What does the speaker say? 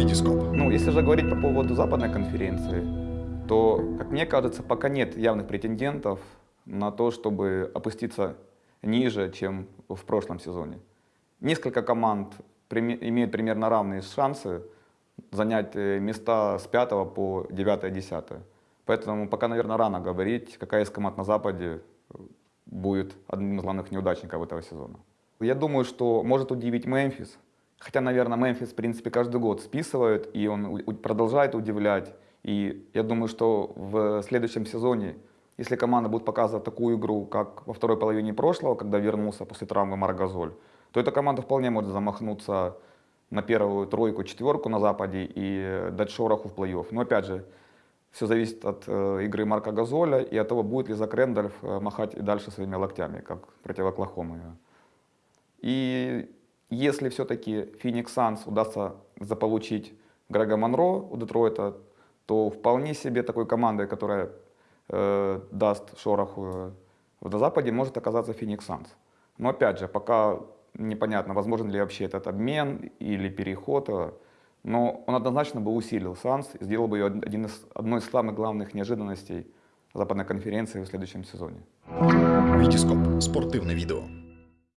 Витископ. Ну, если же говорить по поводу западной конференции, то, как мне кажется, пока нет явных претендентов на то, чтобы опуститься ниже, чем в прошлом сезоне. Несколько команд имеют примерно равные шансы занять э, места с 5 по 9-10. Поэтому пока, наверное, рано говорить, какая из команд на Западе будет одним из главных неудачников этого сезона. Я думаю, что может удивить Мемфис. Хотя, наверное, Мемфис, в принципе, каждый год списывают, и он продолжает удивлять. И я думаю, что в следующем сезоне, если команда будет показывать такую игру, как во второй половине прошлого, когда вернулся после травмы Маргазоль, то эта команда вполне может замахнуться на первую тройку, четверку на Западе и дать шороху в плей-офф. Но опять же, все зависит от э, игры Марка Газоля и от того, будет ли Зак Рэндольф э, махать и дальше своими локтями, как против Оклахомы. И если все-таки Феникс Санс удастся заполучить Грега Монро у Детройта, то вполне себе такой командой, которая э, даст шороху э, на Западе, может оказаться Феникс Санс. Но опять же, пока непонятно, возможен ли вообще этот обмен или переход, э, но он однозначно бы усилил Санс и сделал бы ее один из, одной из самых главных неожиданностей Западной конференции в следующем сезоне. Витископ. Спортивне відео.